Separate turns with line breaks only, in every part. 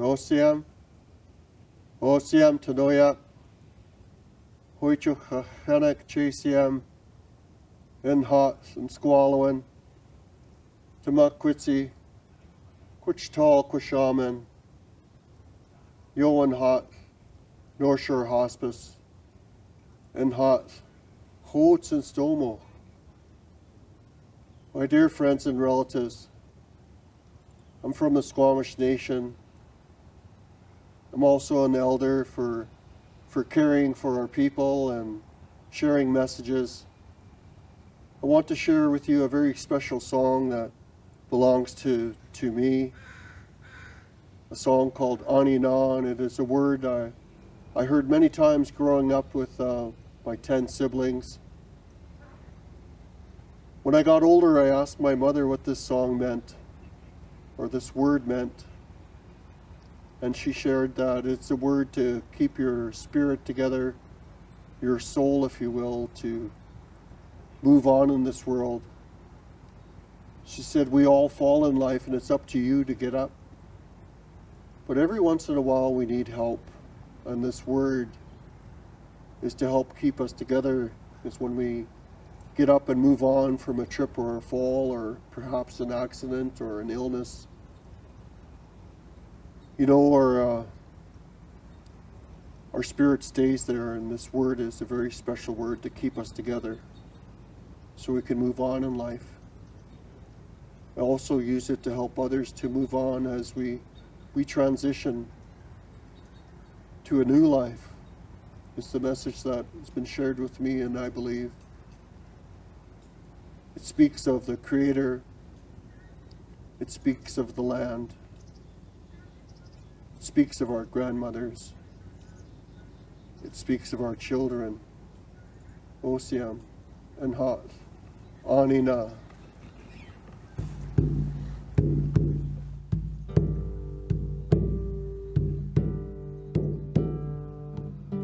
Osiam, Osiam Tanoyak, Hoichu Chanek Chasiam, Inhot and Squallowin, Tamakwitsi, Quichtal Quishaman, Yoan Hot, North Shore Hospice, Inhot, Hots and Stomo. My dear friends and relatives, I'm from the Squamish Nation. I'm also an elder for, for caring for our people and sharing messages. I want to share with you a very special song that belongs to, to me. A song called Na, and it is a word I, I heard many times growing up with uh, my 10 siblings. When I got older, I asked my mother what this song meant, or this word meant. And she shared that it's a word to keep your spirit together, your soul, if you will, to move on in this world. She said, we all fall in life and it's up to you to get up. But every once in a while we need help. And this word is to help keep us together is when we get up and move on from a trip or a fall or perhaps an accident or an illness. You know, our, uh, our spirit stays there and this word is a very special word to keep us together so we can move on in life. I also use it to help others to move on as we, we transition to a new life. It's the message that has been shared with me and I believe it speaks of the Creator. It speaks of the land. It speaks of our grandmothers. It speaks of our children. Osiam and Hat. Anina.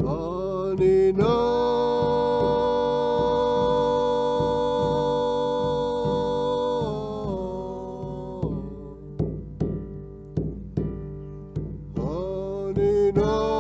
Anina. know.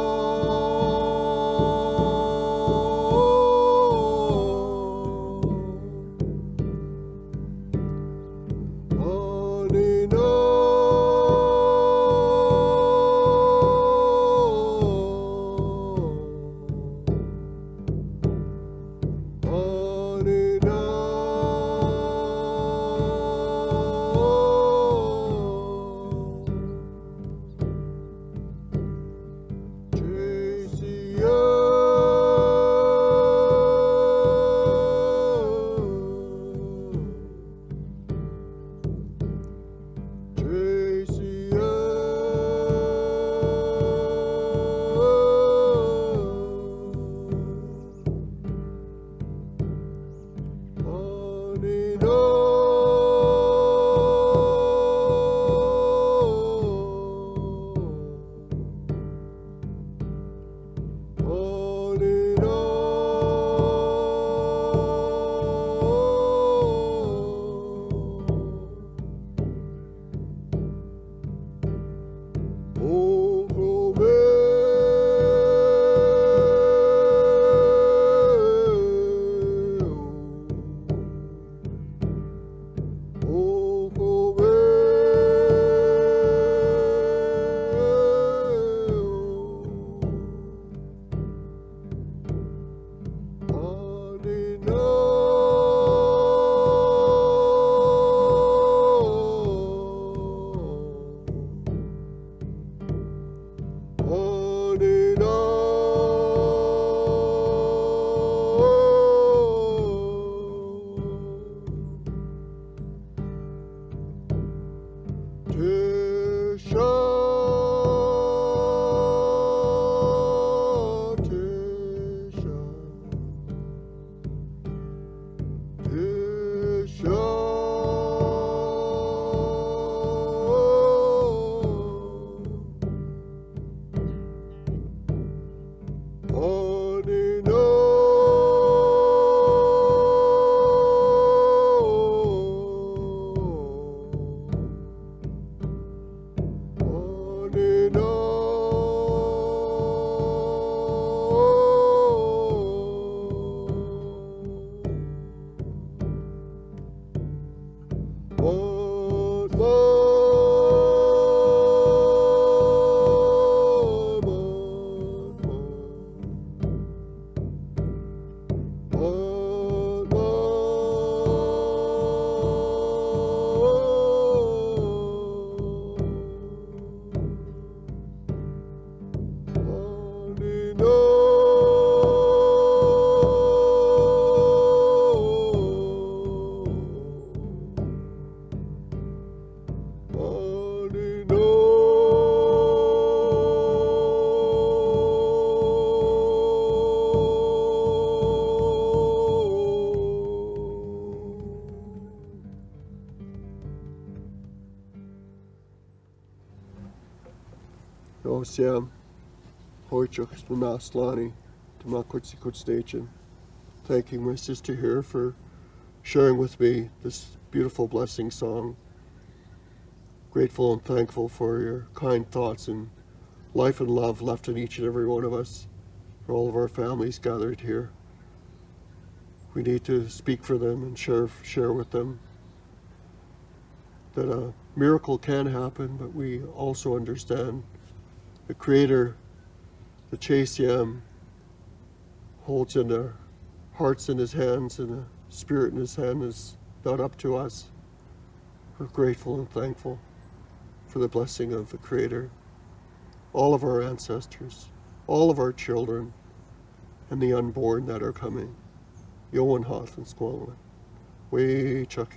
No siam. Hoichuk Naslani. Tamakutsikut Station. Thanking my sister here for sharing with me this beautiful blessing song. Grateful and thankful for your kind thoughts and life and love left in each and every one of us, for all of our families gathered here. We need to speak for them and share share with them that a miracle can happen, but we also understand the Creator, the Chasiam, holds in their hearts in His hands and the Spirit in His hand is not up to us. We're grateful and thankful for the blessing of the Creator, all of our ancestors, all of our children, and the unborn that are coming. Yoan Hoth and Squalman. We Chuck.